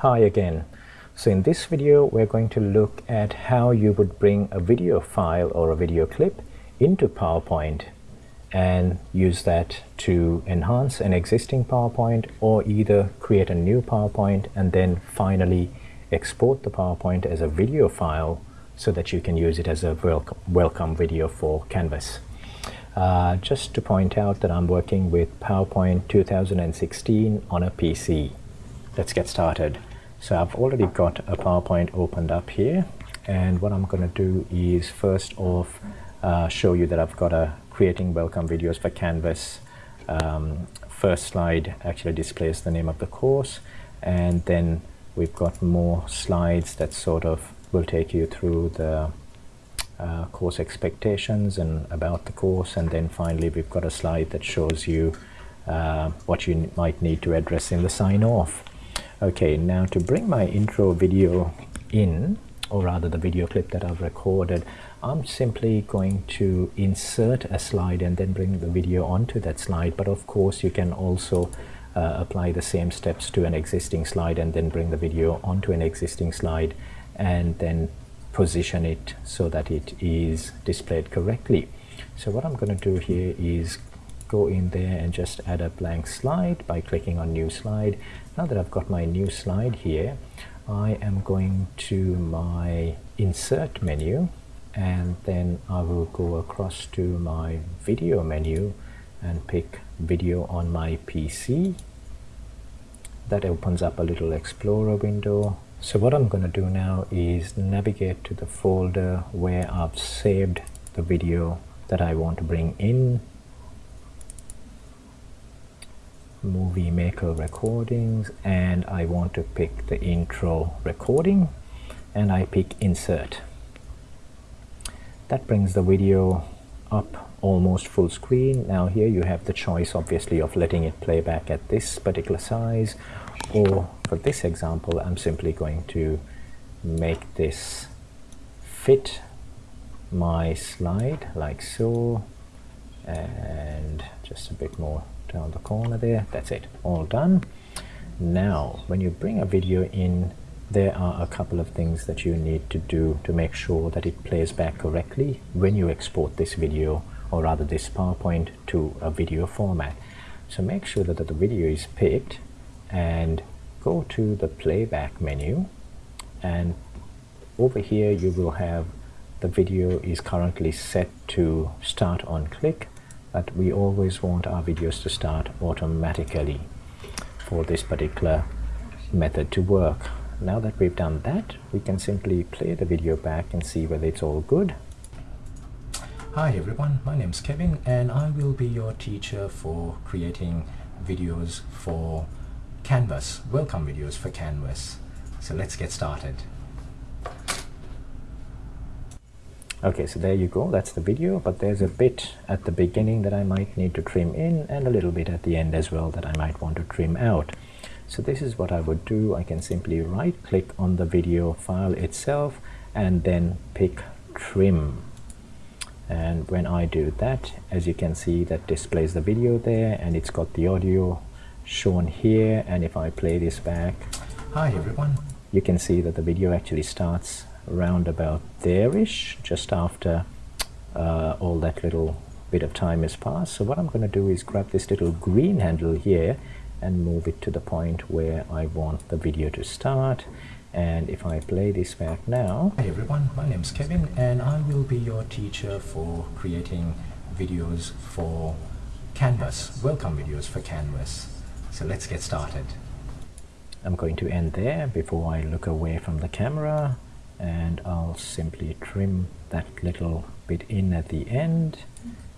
Hi again. So in this video we're going to look at how you would bring a video file or a video clip into PowerPoint and use that to enhance an existing PowerPoint or either create a new PowerPoint and then finally export the PowerPoint as a video file so that you can use it as a welcome, welcome video for Canvas. Uh, just to point out that I'm working with PowerPoint 2016 on a PC. Let's get started. So I've already got a PowerPoint opened up here and what I'm going to do is first off uh, show you that I've got a creating welcome videos for Canvas. Um, first slide actually displays the name of the course and then we've got more slides that sort of will take you through the uh, course expectations and about the course and then finally we've got a slide that shows you uh, what you might need to address in the sign off. Okay, now to bring my intro video in, or rather the video clip that I've recorded, I'm simply going to insert a slide and then bring the video onto that slide. But of course, you can also uh, apply the same steps to an existing slide and then bring the video onto an existing slide and then position it so that it is displayed correctly. So what I'm going to do here is go in there and just add a blank slide by clicking on new slide. Now that I've got my new slide here I am going to my insert menu and then I will go across to my video menu and pick video on my PC that opens up a little explorer window. So what I'm going to do now is navigate to the folder where I've saved the video that I want to bring in movie maker recordings and I want to pick the intro recording and I pick insert. That brings the video up almost full screen. Now here you have the choice obviously of letting it play back at this particular size or for this example I'm simply going to make this fit my slide like so and just a bit more down the corner there. That's it. All done. Now when you bring a video in there are a couple of things that you need to do to make sure that it plays back correctly when you export this video or rather this PowerPoint to a video format. So make sure that the video is picked and go to the playback menu. And over here you will have the video is currently set to start on click but we always want our videos to start automatically for this particular method to work. Now that we've done that, we can simply play the video back and see whether it's all good. Hi everyone, my name is Kevin and I will be your teacher for creating videos for Canvas, welcome videos for Canvas. So let's get started. Okay, so there you go, that's the video, but there's a bit at the beginning that I might need to trim in and a little bit at the end as well that I might want to trim out. So this is what I would do. I can simply right click on the video file itself and then pick trim. And when I do that, as you can see, that displays the video there and it's got the audio shown here. And if I play this back, hi everyone, you can see that the video actually starts around about there-ish, just after uh, all that little bit of time has passed. So what I'm going to do is grab this little green handle here and move it to the point where I want the video to start. And if I play this back now... Hey everyone, my name is Kevin and I will be your teacher for creating videos for Canvas, welcome videos for Canvas. So let's get started. I'm going to end there before I look away from the camera and I'll simply trim that little bit in at the end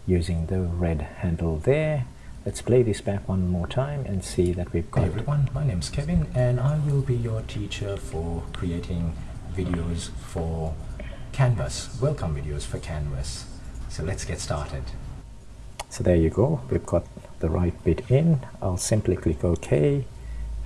using the red handle there. Let's play this back one more time and see that we've got hey everyone. My name's Kevin and I will be your teacher for creating videos for Canvas welcome videos for Canvas. So let's get started. So there you go. We've got the right bit in. I'll simply click OK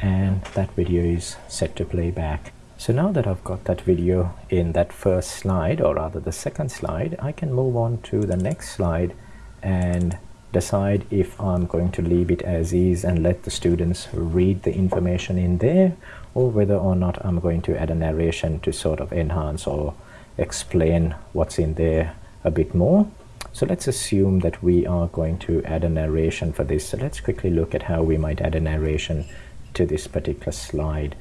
and that video is set to play back so now that I've got that video in that first slide or rather the second slide I can move on to the next slide and decide if I'm going to leave it as is and let the students read the information in there or whether or not I'm going to add a narration to sort of enhance or explain what's in there a bit more. So let's assume that we are going to add a narration for this. So let's quickly look at how we might add a narration to this particular slide.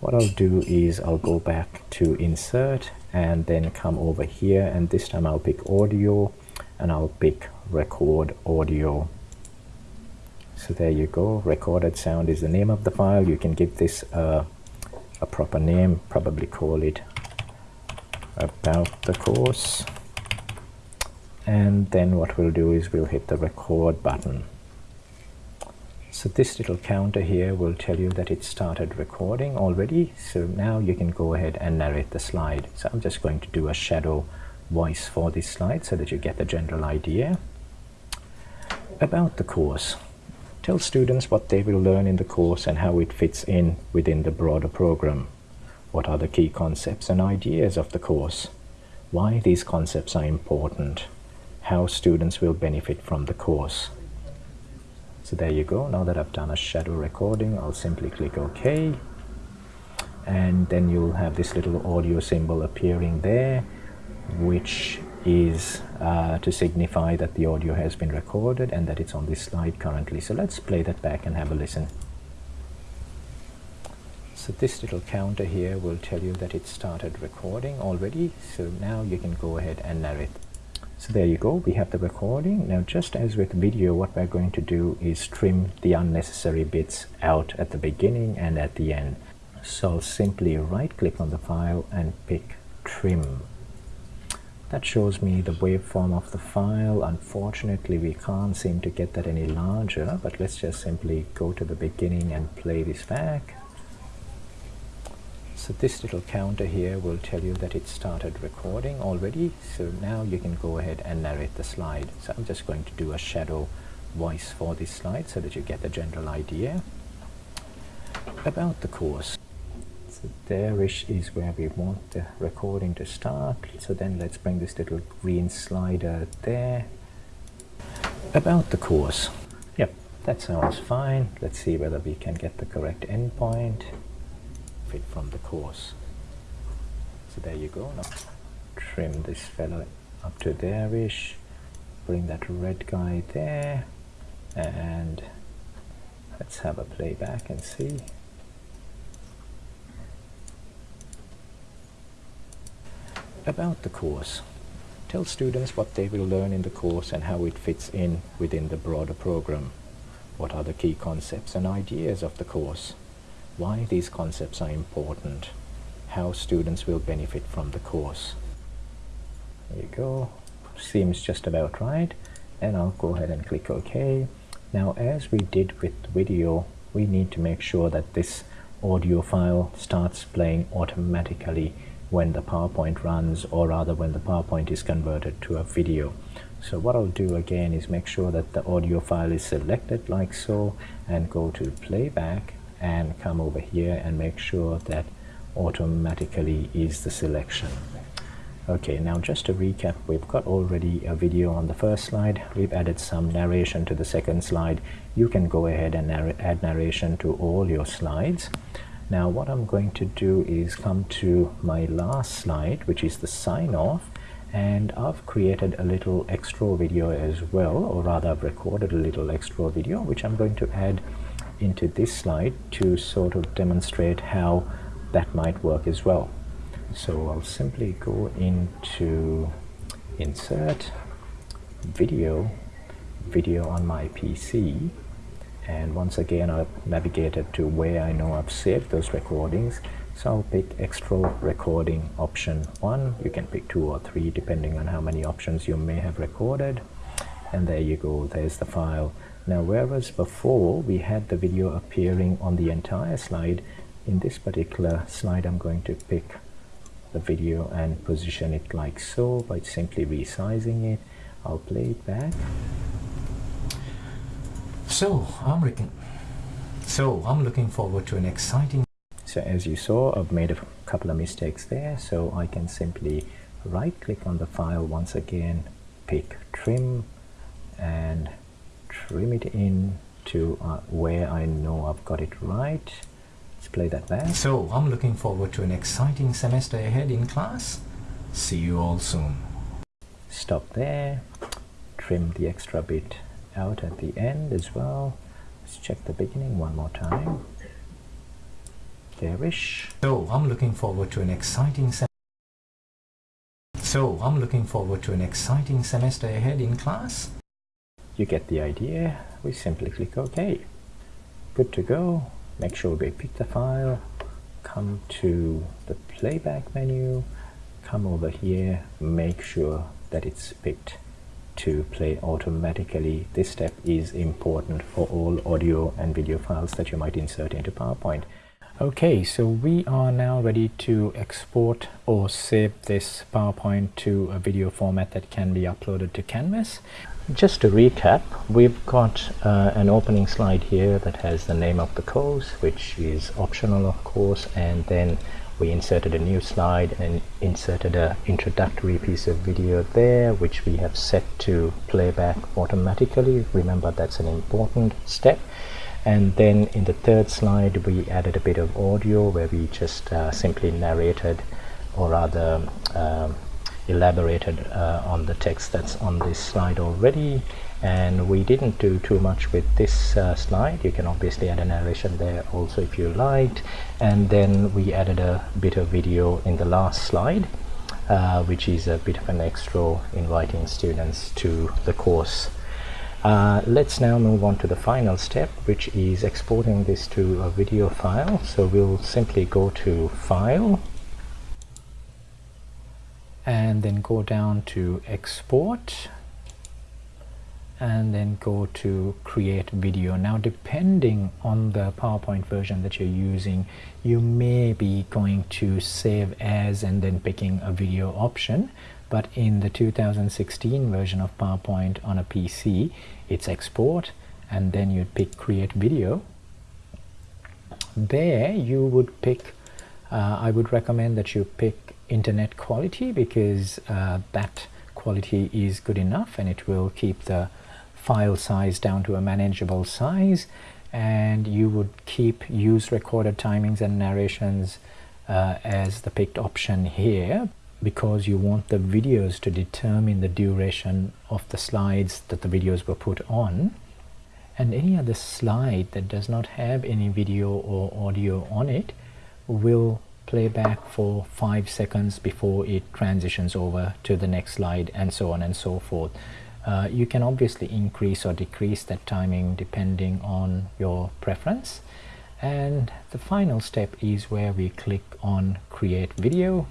What I'll do is I'll go back to insert and then come over here and this time I'll pick audio and I'll pick record audio. So there you go. Recorded sound is the name of the file. You can give this uh, a proper name probably call it about the course. And then what we'll do is we'll hit the record button so this little counter here will tell you that it started recording already so now you can go ahead and narrate the slide so I'm just going to do a shadow voice for this slide so that you get the general idea about the course tell students what they will learn in the course and how it fits in within the broader program what are the key concepts and ideas of the course? Why these concepts are important? How students will benefit from the course? So there you go. Now that I've done a shadow recording, I'll simply click OK. And then you'll have this little audio symbol appearing there, which is uh, to signify that the audio has been recorded and that it's on this slide currently. So let's play that back and have a listen. So this little counter here will tell you that it started recording already. So now you can go ahead and narrate. So there you go, we have the recording. Now just as with video, what we're going to do is trim the unnecessary bits out at the beginning and at the end. So I'll simply right click on the file and pick trim. That shows me the waveform of the file. Unfortunately, we can't seem to get that any larger, but let's just simply go to the beginning and play this back. So this little counter here will tell you that it started recording already. So now you can go ahead and narrate the slide. So I'm just going to do a shadow voice for this slide so that you get the general idea about the course. So there there is where we want the recording to start. So then let's bring this little green slider there. About the course. Yep, that sounds fine. Let's see whether we can get the correct endpoint benefit from the course. So there you go. Now trim this fellow up to there-ish. Bring that red guy there. And let's have a playback and see. About the course. Tell students what they will learn in the course and how it fits in within the broader program. What are the key concepts and ideas of the course? Why these concepts are important, how students will benefit from the course. There you go, seems just about right, and I'll go ahead and click OK. Now as we did with video, we need to make sure that this audio file starts playing automatically when the PowerPoint runs or rather when the PowerPoint is converted to a video. So what I'll do again is make sure that the audio file is selected like so and go to playback and come over here and make sure that automatically is the selection. Okay now just to recap we've got already a video on the first slide. We've added some narration to the second slide. You can go ahead and narr add narration to all your slides. Now what I'm going to do is come to my last slide which is the sign off and I've created a little extra video as well or rather I've recorded a little extra video which I'm going to add into this slide to sort of demonstrate how that might work as well. So I'll simply go into insert video video on my PC and once again I've navigated to where I know I've saved those recordings. So I'll pick extra recording option 1 you can pick 2 or 3 depending on how many options you may have recorded. And there you go. There's the file now whereas before we had the video appearing on the entire slide, in this particular slide I'm going to pick the video and position it like so by simply resizing it. I'll play it back. So I'm looking, so I'm looking forward to an exciting. So as you saw, I've made a couple of mistakes there. So I can simply right click on the file once again, pick trim and trim it in to uh, where I know I've got it right. Let's play that back. So I'm looking forward to an exciting semester ahead in class. See you all soon. Stop there. Trim the extra bit out at the end as well. Let's check the beginning one more time. There-ish. So I'm looking forward to an exciting semester. So I'm looking forward to an exciting semester ahead in class. You get the idea. We simply click OK. Good to go. Make sure we pick the file. Come to the playback menu. Come over here. Make sure that it's picked to play automatically. This step is important for all audio and video files that you might insert into PowerPoint. Okay, so we are now ready to export or save this PowerPoint to a video format that can be uploaded to Canvas. Just to recap, we've got uh, an opening slide here that has the name of the course, which is optional of course, and then we inserted a new slide and inserted an introductory piece of video there which we have set to playback automatically. Remember that's an important step. And then in the third slide we added a bit of audio where we just uh, simply narrated or rather um, elaborated uh, on the text that's on this slide already. And we didn't do too much with this uh, slide. You can obviously add a narration there also if you liked and then we added a bit of video in the last slide uh, which is a bit of an extra inviting students to the course. Uh, let's now move on to the final step which is exporting this to a video file. So we'll simply go to file and then go down to export and then go to create video. Now depending on the PowerPoint version that you're using you may be going to save as and then picking a video option. But in the 2016 version of PowerPoint on a PC it's export and then you'd pick create video. There you would pick uh, I would recommend that you pick internet quality because uh, that quality is good enough and it will keep the file size down to a manageable size. And you would keep use recorded timings and narrations uh, as the picked option here because you want the videos to determine the duration of the slides that the videos were put on. And any other slide that does not have any video or audio on it will play back for five seconds before it transitions over to the next slide and so on and so forth. Uh, you can obviously increase or decrease that timing depending on your preference. And the final step is where we click on create video.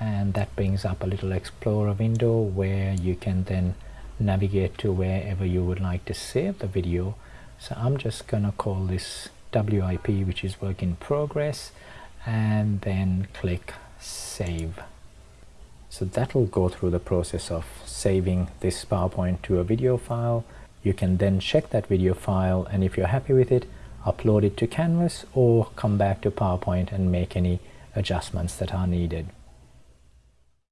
And that brings up a little explorer window where you can then navigate to wherever you would like to save the video. So I'm just gonna call this WIP which is work in progress and then click save so that will go through the process of saving this PowerPoint to a video file. You can then check that video file and if you're happy with it, upload it to Canvas or come back to PowerPoint and make any adjustments that are needed.